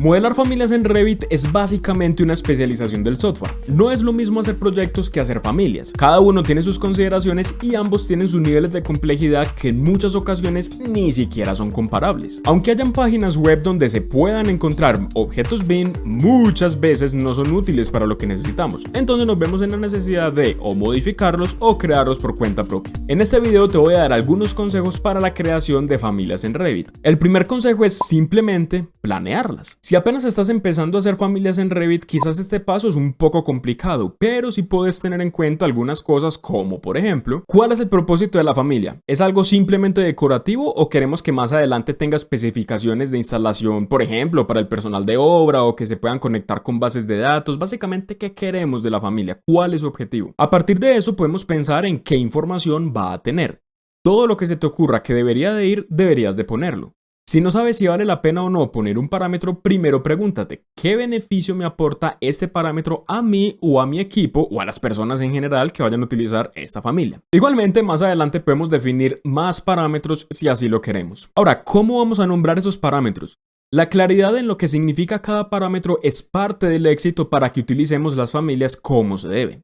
Modelar familias en Revit es básicamente una especialización del software. No es lo mismo hacer proyectos que hacer familias. Cada uno tiene sus consideraciones y ambos tienen sus niveles de complejidad que en muchas ocasiones ni siquiera son comparables. Aunque hayan páginas web donde se puedan encontrar objetos BIM, muchas veces no son útiles para lo que necesitamos. Entonces nos vemos en la necesidad de o modificarlos o crearlos por cuenta propia. En este video te voy a dar algunos consejos para la creación de familias en Revit. El primer consejo es simplemente planearlas. Si apenas estás empezando a hacer familias en Revit, quizás este paso es un poco complicado, pero si puedes tener en cuenta algunas cosas como por ejemplo, ¿cuál es el propósito de la familia? ¿Es algo simplemente decorativo o queremos que más adelante tenga especificaciones de instalación, por ejemplo, para el personal de obra o que se puedan conectar con bases de datos? Básicamente, ¿qué queremos de la familia? ¿Cuál es su objetivo? A partir de eso podemos pensar en qué información va a tener. Todo lo que se te ocurra que debería de ir, deberías de ponerlo. Si no sabes si vale la pena o no poner un parámetro, primero pregúntate, ¿qué beneficio me aporta este parámetro a mí o a mi equipo o a las personas en general que vayan a utilizar esta familia? Igualmente, más adelante podemos definir más parámetros si así lo queremos. Ahora, ¿cómo vamos a nombrar esos parámetros? La claridad en lo que significa cada parámetro es parte del éxito para que utilicemos las familias como se debe.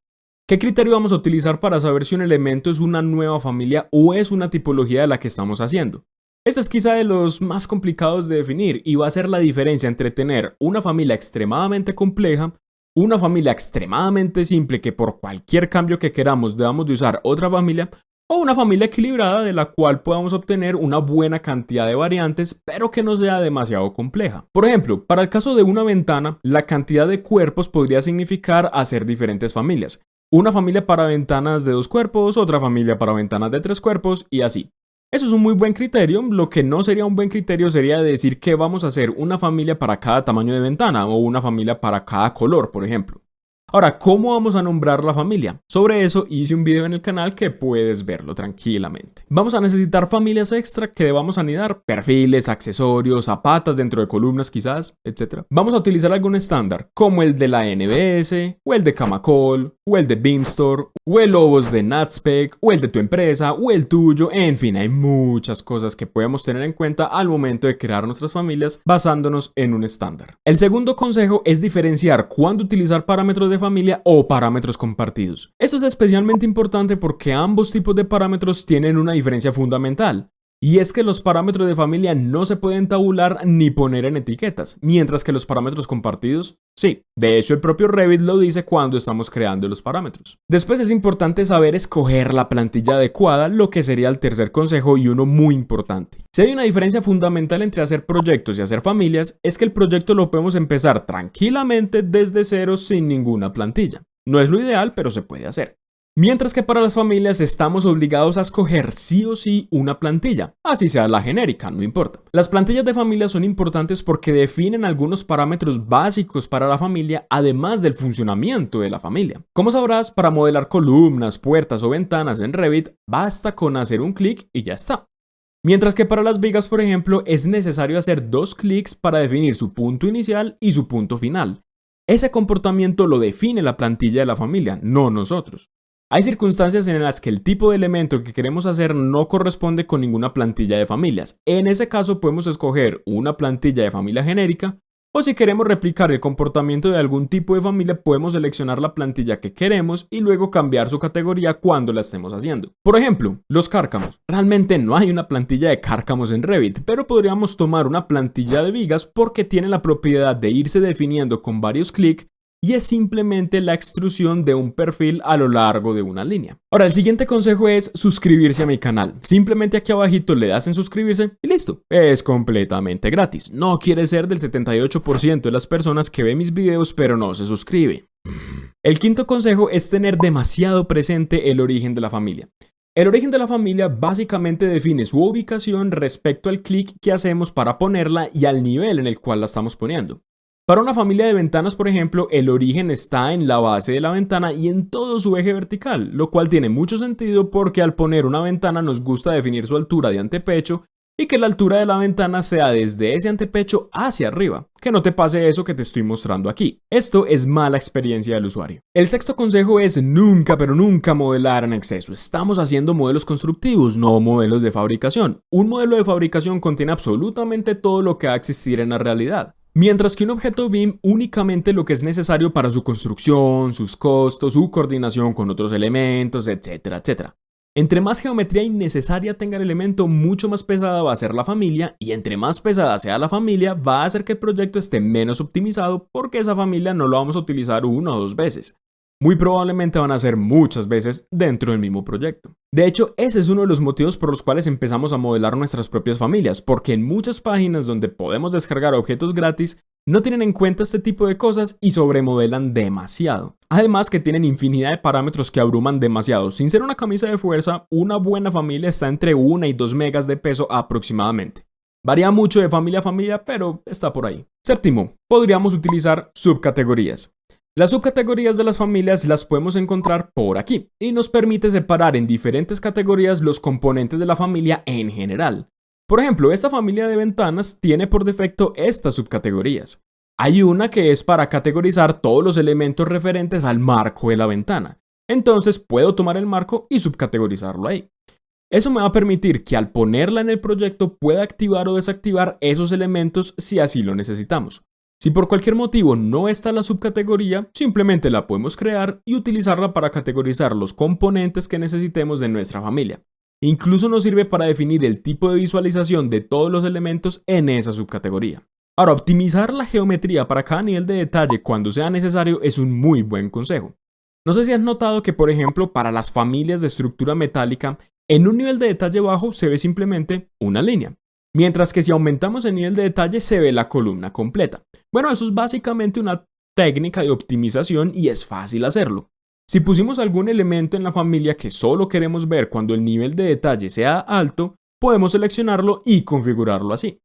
¿Qué criterio vamos a utilizar para saber si un elemento es una nueva familia o es una tipología de la que estamos haciendo? Este es quizá de los más complicados de definir y va a ser la diferencia entre tener una familia extremadamente compleja, una familia extremadamente simple que por cualquier cambio que queramos debamos de usar otra familia, o una familia equilibrada de la cual podamos obtener una buena cantidad de variantes, pero que no sea demasiado compleja. Por ejemplo, para el caso de una ventana, la cantidad de cuerpos podría significar hacer diferentes familias. Una familia para ventanas de dos cuerpos, otra familia para ventanas de tres cuerpos y así. Eso es un muy buen criterio, lo que no sería un buen criterio sería decir que vamos a hacer una familia para cada tamaño de ventana o una familia para cada color, por ejemplo. Ahora, ¿cómo vamos a nombrar la familia? Sobre eso hice un video en el canal que puedes verlo tranquilamente. Vamos a necesitar familias extra que debamos anidar, perfiles, accesorios, zapatas dentro de columnas quizás, etc. Vamos a utilizar algún estándar, como el de la NBS, o el de Camacol, o el de Beamstore, o el Lobos de Natspec, o el de tu empresa, o el tuyo, en fin, hay muchas cosas que podemos tener en cuenta al momento de crear nuestras familias basándonos en un estándar. El segundo consejo es diferenciar cuándo utilizar parámetros de familia o parámetros compartidos. Esto es especialmente importante porque ambos tipos de parámetros tienen una diferencia fundamental. Y es que los parámetros de familia no se pueden tabular ni poner en etiquetas, mientras que los parámetros compartidos, sí. De hecho, el propio Revit lo dice cuando estamos creando los parámetros. Después es importante saber escoger la plantilla adecuada, lo que sería el tercer consejo y uno muy importante. Si hay una diferencia fundamental entre hacer proyectos y hacer familias, es que el proyecto lo podemos empezar tranquilamente desde cero sin ninguna plantilla. No es lo ideal, pero se puede hacer. Mientras que para las familias estamos obligados a escoger sí o sí una plantilla, así sea la genérica, no importa. Las plantillas de familia son importantes porque definen algunos parámetros básicos para la familia, además del funcionamiento de la familia. Como sabrás, para modelar columnas, puertas o ventanas en Revit, basta con hacer un clic y ya está. Mientras que para las vigas, por ejemplo, es necesario hacer dos clics para definir su punto inicial y su punto final. Ese comportamiento lo define la plantilla de la familia, no nosotros. Hay circunstancias en las que el tipo de elemento que queremos hacer no corresponde con ninguna plantilla de familias. En ese caso podemos escoger una plantilla de familia genérica o si queremos replicar el comportamiento de algún tipo de familia podemos seleccionar la plantilla que queremos y luego cambiar su categoría cuando la estemos haciendo. Por ejemplo, los cárcamos. Realmente no hay una plantilla de cárcamos en Revit, pero podríamos tomar una plantilla de vigas porque tiene la propiedad de irse definiendo con varios clics y es simplemente la extrusión de un perfil a lo largo de una línea. Ahora, el siguiente consejo es suscribirse a mi canal. Simplemente aquí abajito le das en suscribirse y listo. Es completamente gratis. No quiere ser del 78% de las personas que ven mis videos pero no se suscribe. El quinto consejo es tener demasiado presente el origen de la familia. El origen de la familia básicamente define su ubicación respecto al clic que hacemos para ponerla y al nivel en el cual la estamos poniendo. Para una familia de ventanas, por ejemplo, el origen está en la base de la ventana y en todo su eje vertical, lo cual tiene mucho sentido porque al poner una ventana nos gusta definir su altura de antepecho y que la altura de la ventana sea desde ese antepecho hacia arriba. Que no te pase eso que te estoy mostrando aquí. Esto es mala experiencia del usuario. El sexto consejo es nunca pero nunca modelar en exceso. Estamos haciendo modelos constructivos, no modelos de fabricación. Un modelo de fabricación contiene absolutamente todo lo que va a existir en la realidad. Mientras que un objeto BIM únicamente lo que es necesario para su construcción, sus costos, su coordinación con otros elementos, etcétera, etcétera. Entre más geometría innecesaria tenga el elemento, mucho más pesada va a ser la familia y entre más pesada sea la familia, va a hacer que el proyecto esté menos optimizado porque esa familia no lo vamos a utilizar una o dos veces. Muy probablemente van a ser muchas veces dentro del mismo proyecto. De hecho, ese es uno de los motivos por los cuales empezamos a modelar nuestras propias familias, porque en muchas páginas donde podemos descargar objetos gratis, no tienen en cuenta este tipo de cosas y sobremodelan demasiado. Además que tienen infinidad de parámetros que abruman demasiado. Sin ser una camisa de fuerza, una buena familia está entre 1 y 2 megas de peso aproximadamente. Varía mucho de familia a familia, pero está por ahí. Séptimo, podríamos utilizar subcategorías. Las subcategorías de las familias las podemos encontrar por aquí y nos permite separar en diferentes categorías los componentes de la familia en general. Por ejemplo, esta familia de ventanas tiene por defecto estas subcategorías. Hay una que es para categorizar todos los elementos referentes al marco de la ventana. Entonces puedo tomar el marco y subcategorizarlo ahí. Eso me va a permitir que al ponerla en el proyecto pueda activar o desactivar esos elementos si así lo necesitamos. Si por cualquier motivo no está la subcategoría, simplemente la podemos crear y utilizarla para categorizar los componentes que necesitemos de nuestra familia. Incluso nos sirve para definir el tipo de visualización de todos los elementos en esa subcategoría. Ahora, optimizar la geometría para cada nivel de detalle cuando sea necesario es un muy buen consejo. No sé si has notado que, por ejemplo, para las familias de estructura metálica, en un nivel de detalle bajo se ve simplemente una línea, mientras que si aumentamos el nivel de detalle se ve la columna completa. Bueno, eso es básicamente una técnica de optimización y es fácil hacerlo. Si pusimos algún elemento en la familia que solo queremos ver cuando el nivel de detalle sea alto, podemos seleccionarlo y configurarlo así.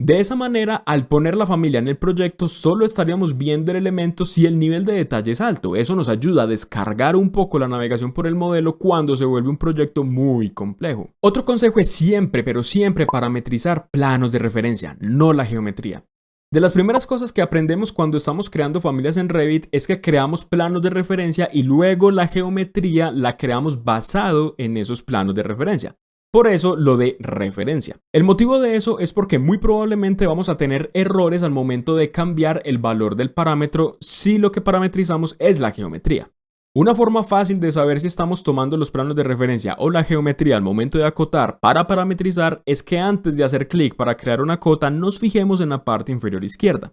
De esa manera, al poner la familia en el proyecto, solo estaríamos viendo el elemento si el nivel de detalle es alto. Eso nos ayuda a descargar un poco la navegación por el modelo cuando se vuelve un proyecto muy complejo. Otro consejo es siempre, pero siempre parametrizar planos de referencia, no la geometría. De las primeras cosas que aprendemos cuando estamos creando familias en Revit es que creamos planos de referencia y luego la geometría la creamos basado en esos planos de referencia. Por eso lo de referencia. El motivo de eso es porque muy probablemente vamos a tener errores al momento de cambiar el valor del parámetro si lo que parametrizamos es la geometría. Una forma fácil de saber si estamos tomando los planos de referencia o la geometría al momento de acotar para parametrizar es que antes de hacer clic para crear una cota nos fijemos en la parte inferior izquierda.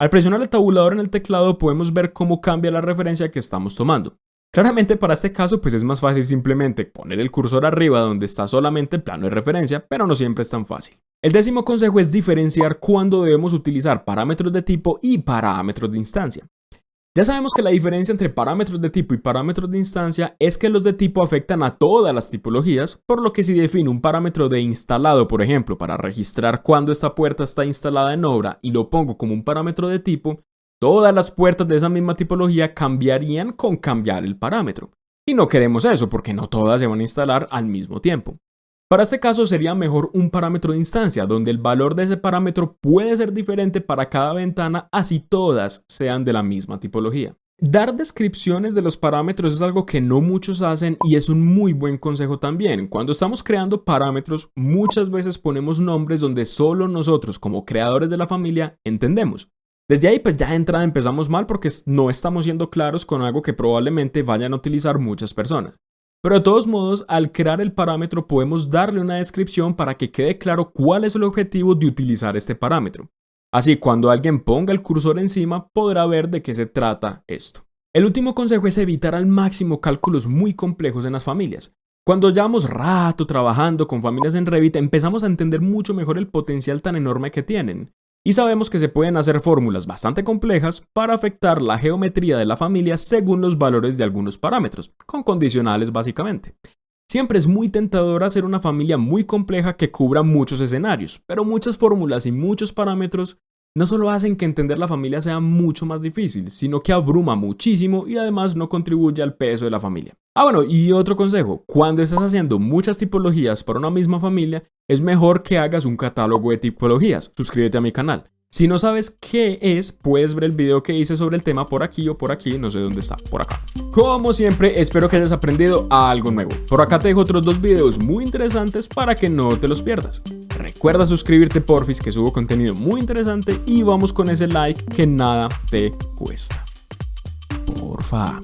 Al presionar el tabulador en el teclado podemos ver cómo cambia la referencia que estamos tomando. Claramente para este caso pues es más fácil simplemente poner el cursor arriba donde está solamente el plano de referencia, pero no siempre es tan fácil. El décimo consejo es diferenciar cuándo debemos utilizar parámetros de tipo y parámetros de instancia. Ya sabemos que la diferencia entre parámetros de tipo y parámetros de instancia es que los de tipo afectan a todas las tipologías, por lo que si defino un parámetro de instalado, por ejemplo, para registrar cuándo esta puerta está instalada en obra y lo pongo como un parámetro de tipo, todas las puertas de esa misma tipología cambiarían con cambiar el parámetro. Y no queremos eso porque no todas se van a instalar al mismo tiempo. Para este caso sería mejor un parámetro de instancia, donde el valor de ese parámetro puede ser diferente para cada ventana, así todas sean de la misma tipología. Dar descripciones de los parámetros es algo que no muchos hacen y es un muy buen consejo también. Cuando estamos creando parámetros, muchas veces ponemos nombres donde solo nosotros, como creadores de la familia, entendemos. Desde ahí pues ya de entrada empezamos mal porque no estamos siendo claros con algo que probablemente vayan a utilizar muchas personas. Pero de todos modos, al crear el parámetro podemos darle una descripción para que quede claro cuál es el objetivo de utilizar este parámetro. Así cuando alguien ponga el cursor encima podrá ver de qué se trata esto. El último consejo es evitar al máximo cálculos muy complejos en las familias. Cuando llevamos rato trabajando con familias en Revit empezamos a entender mucho mejor el potencial tan enorme que tienen y sabemos que se pueden hacer fórmulas bastante complejas para afectar la geometría de la familia según los valores de algunos parámetros, con condicionales básicamente. Siempre es muy tentador hacer una familia muy compleja que cubra muchos escenarios, pero muchas fórmulas y muchos parámetros no solo hacen que entender la familia sea mucho más difícil, sino que abruma muchísimo y además no contribuye al peso de la familia. Ah bueno, y otro consejo, cuando estás haciendo muchas tipologías para una misma familia, es mejor que hagas un catálogo de tipologías. Suscríbete a mi canal. Si no sabes qué es, puedes ver el video que hice sobre el tema por aquí o por aquí, no sé dónde está, por acá. Como siempre, espero que hayas aprendido algo nuevo. Por acá te dejo otros dos videos muy interesantes para que no te los pierdas. Recuerda suscribirte porfis que subo contenido muy interesante y vamos con ese like que nada te cuesta. Porfa.